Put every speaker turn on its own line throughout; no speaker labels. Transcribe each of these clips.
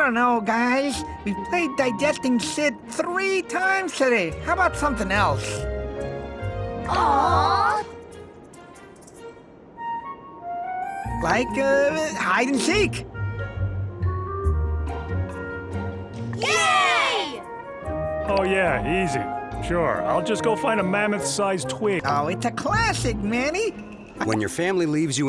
I don't know, guys. We played Digesting Sid three times today. How about something else?
Aww.
Like, uh, hide and seek.
Yay!
Oh yeah, easy. Sure, I'll just go find a mammoth-sized twig.
Oh, it's a classic, Manny.
When your family leaves you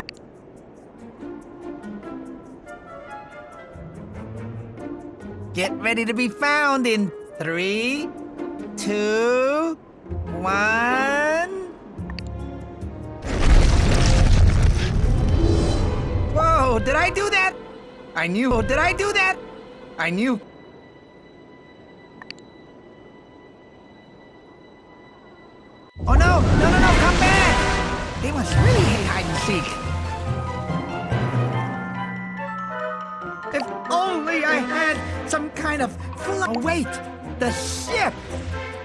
Get ready to be found in three, two, one. Whoa, did I do that? I knew. Did I do that? I knew. Oh no, no, no, no, come back! They must really hate hide and seek. Kind of fl- oh, wait, the ship!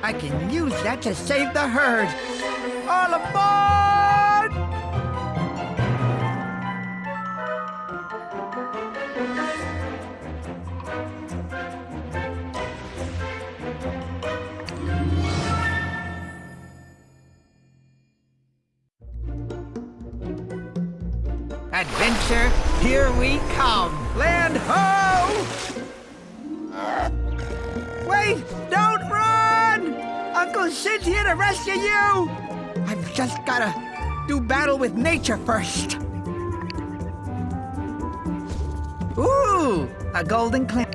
I can use that to save the herd. All aboard! Adventure, here we come. Land ho! Sid's here to rescue you! I've just gotta do battle with nature first. Ooh, a golden clam.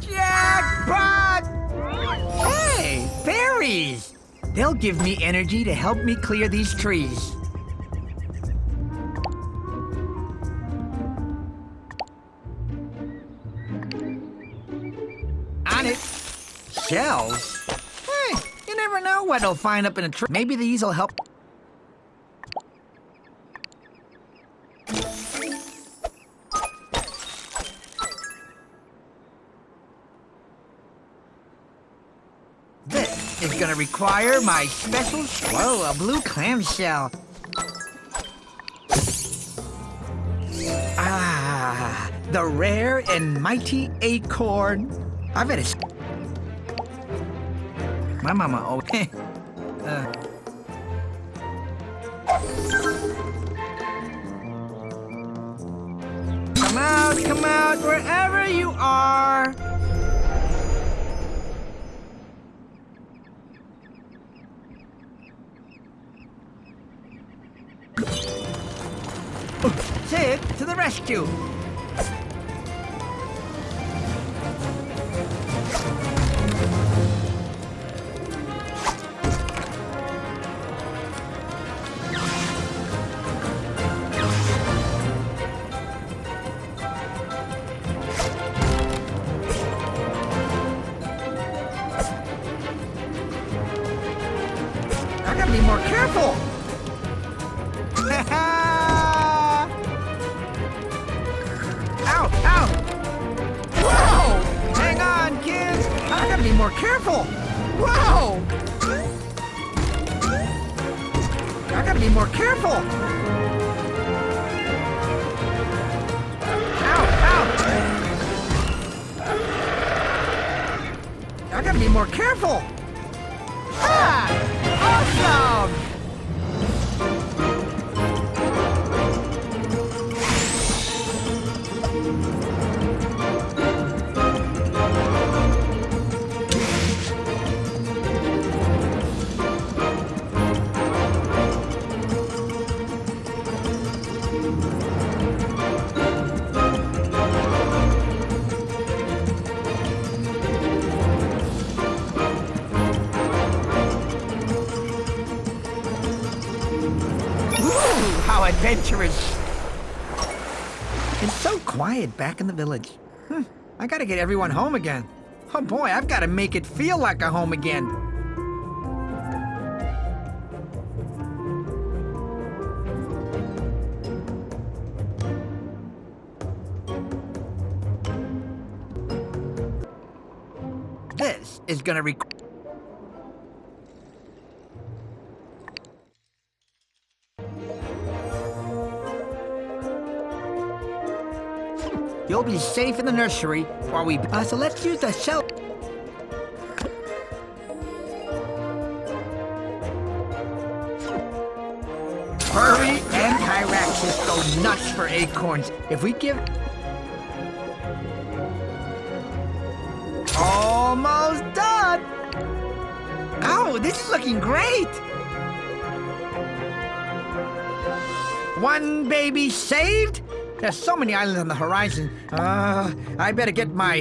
Jackpot! Hey, fairies! They'll give me energy to help me clear these trees. Shells? Hey, you never know what I'll find up in a tree. Maybe these will help. This is gonna require my special whoa, a blue clamshell. Ah, the rare and mighty acorn. I bet it's. My mama uh. Come out, come out, wherever you are. Sid, to the rescue! Gotta be more careful! Whoa! I gotta be more careful! Ow! Ow! I gotta be more careful! Ah! Awesome! Quiet back in the village. Hmm, I gotta get everyone home again. Oh boy, I've gotta make it feel like a home again. This is gonna require You'll be safe in the nursery while we... Uh, so let's use the shell... Hurry and Hyraxes go nuts for acorns. If we give... Almost done! Oh, this is looking great! One baby saved? There's so many islands on the horizon. Uh, I better get my...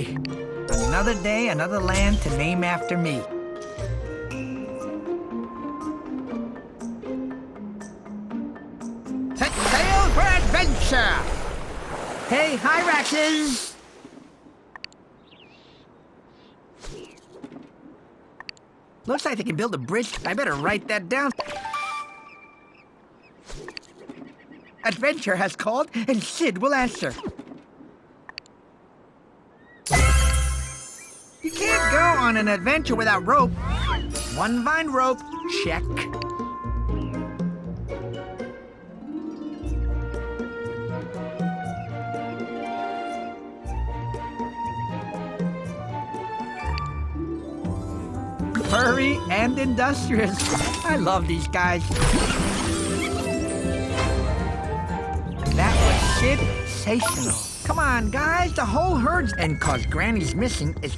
Another day, another land to name after me. Set sail for adventure! Hey, Hyraxes! Looks like they can build a bridge. I better write that down. Adventure has called, and Sid will answer. You can't go on an adventure without rope. One vine rope, check. Furry and industrious. I love these guys. Sensational. Come on, guys, the whole herd's... And cause Granny's missing is...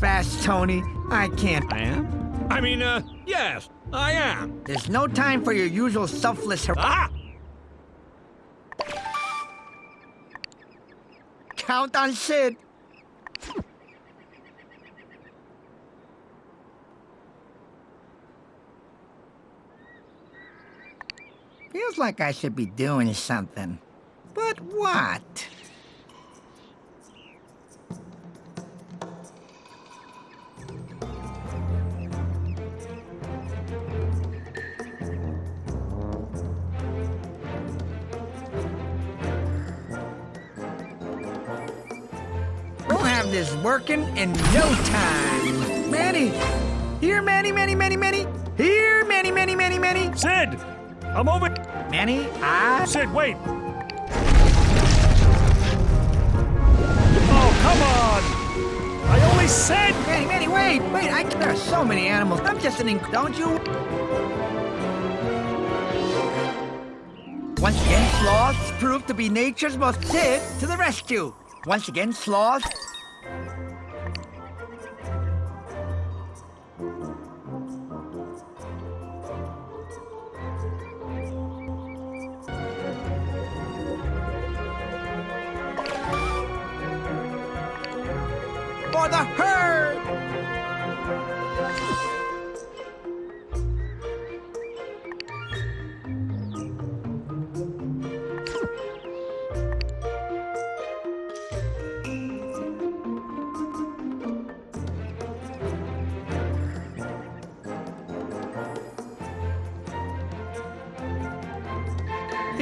Fast, Tony. I can't.
I am? I mean, uh, yes, I am.
There's no time for your usual selfless...
Ah!
Count on Sid. Feels like I should be doing something. But what? We'll have this working in no time. Manny! Here, Manny, Manny, Manny, Manny! Here, Manny, Manny, Manny, Manny!
Sid! I'm over...
I...
Sid, wait! Oh, come on! I only said...
Manny, Manny, wait! Wait, I... There are so many animals. I'm just an... Don't you... Once again, sloths prove to be nature's most... Sid, to the rescue! Once again, sloths... For the herd!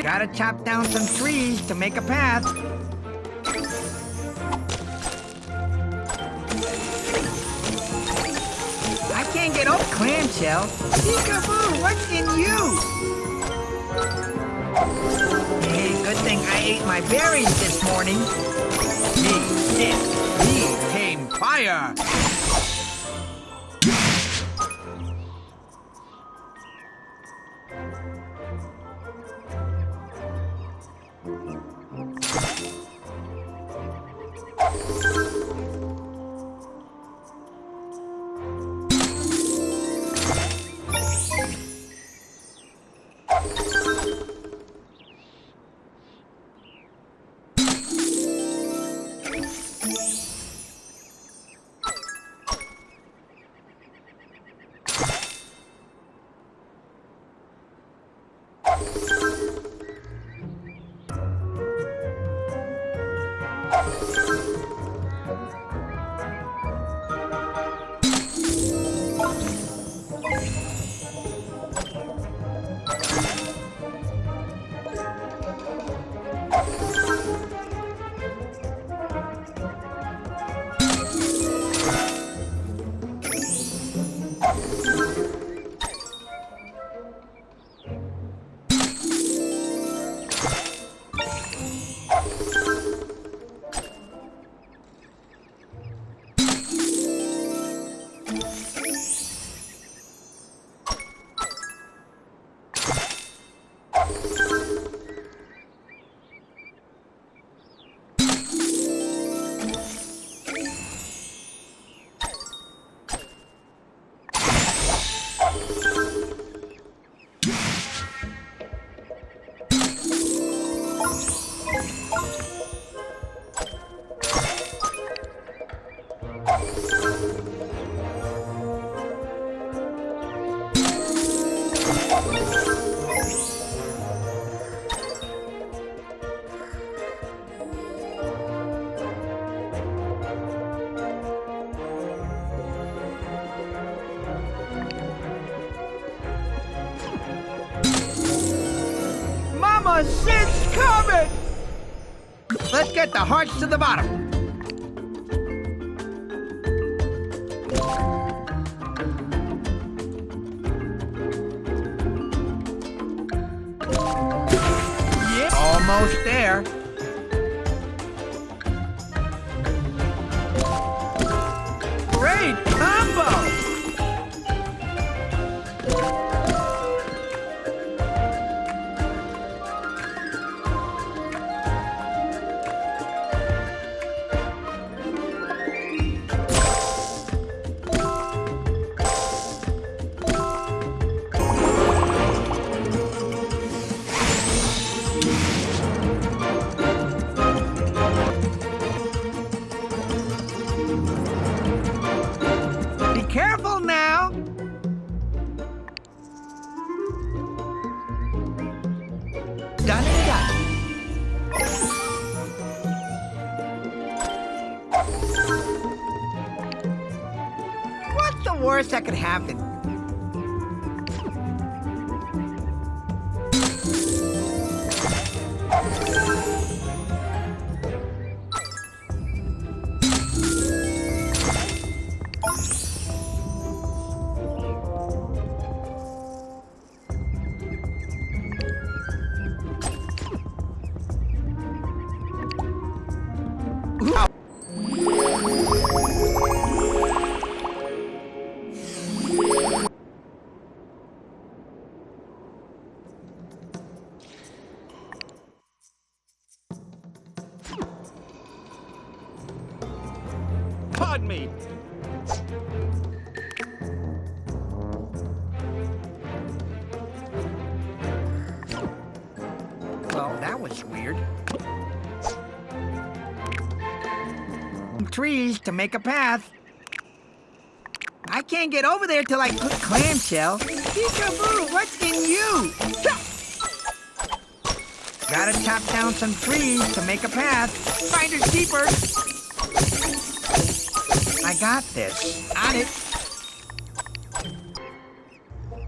Gotta chop down some trees to make a path. Can't get clamshell. Peekaboo, what's in you? Hey, good thing I ate my berries this morning. Me, Sid, me, tame fire. Sid's coming! Let's get the hearts to the bottom. Yeah, almost there. Could happen? Well, that weird. Trees to make a path. I can't get over there till I put clamshell. Peekaboo, what's in you? Gotta chop down some trees to make a path. Finders keepers. I got this. On it.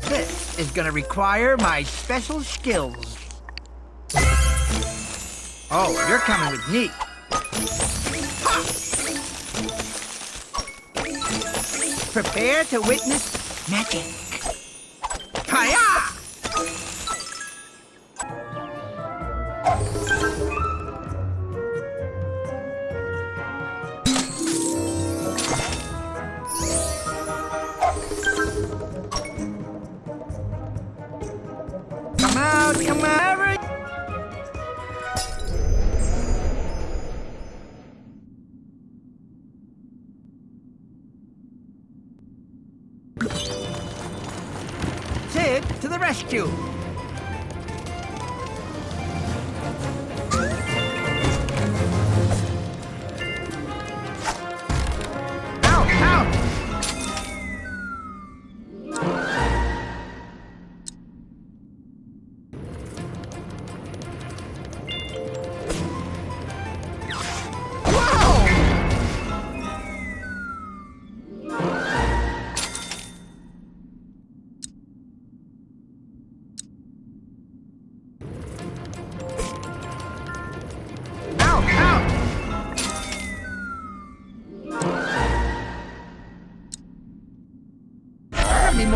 This is gonna require my special skills. Oh, you're coming with me. Prepare to witness magic. To the rescue!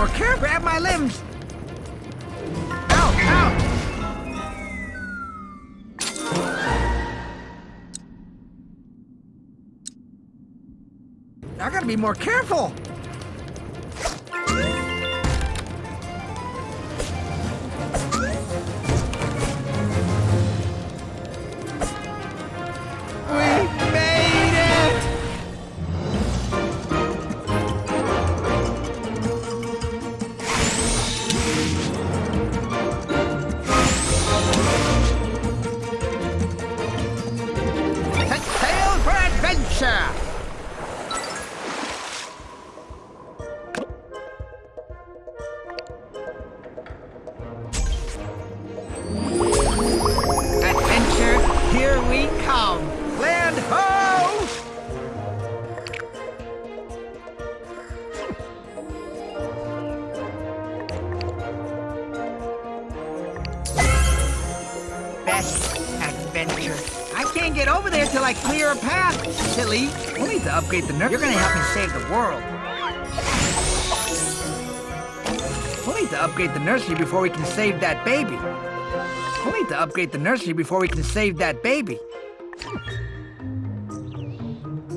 More careful. Grab my limbs. Out, out! I gotta be more careful. Till I clear a path, silly. We'll need to upgrade the nursery. You're gonna help me save the world. We'll need to upgrade the nursery before we can save that baby. We'll need to upgrade the nursery before we can save that baby.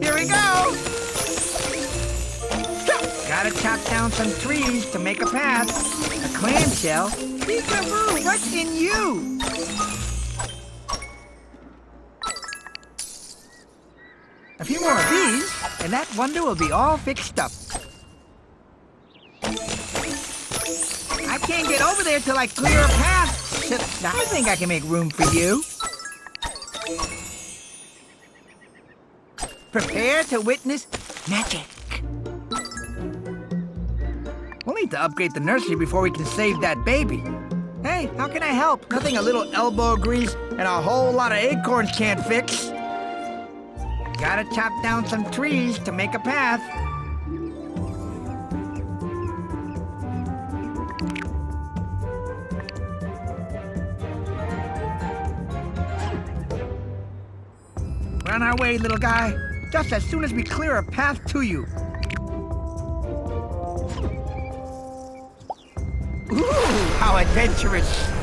Here we go! Gotta chop down some trees to make a path. A clamshell? Peekaboo, what's in you? A few more of these, and that wonder will be all fixed up. I can't get over there till I clear a path. I think I can make room for you. Prepare to witness magic. We'll need to upgrade the nursery before we can save that baby. Hey, how can I help? Nothing a little elbow grease and a whole lot of acorns can't fix. Gotta chop down some trees to make a path. On our way, little guy. Just as soon as we clear a path to you. Ooh, how adventurous.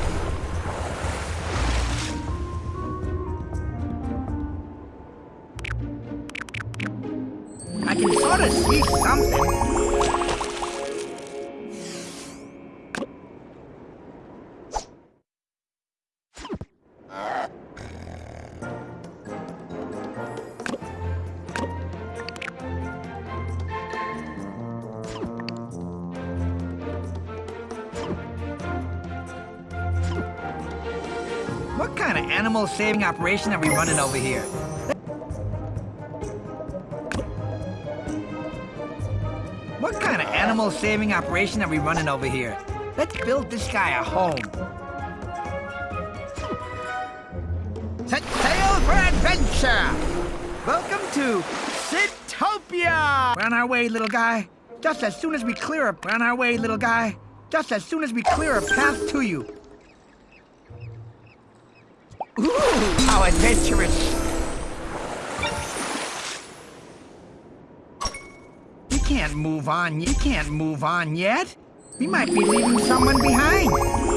What kind of animal saving operation are we running over here? What kind of animal saving operation are we running over here? Let's build this guy a home. Set sail for adventure! Welcome to Sitopia! We're on our way, little guy. Just as soon as we clear a... We're on our way, little guy. Just as soon as we clear a path to you. Ooh, how adventurous! You can't move on. You can't move on yet. We might be leaving someone behind.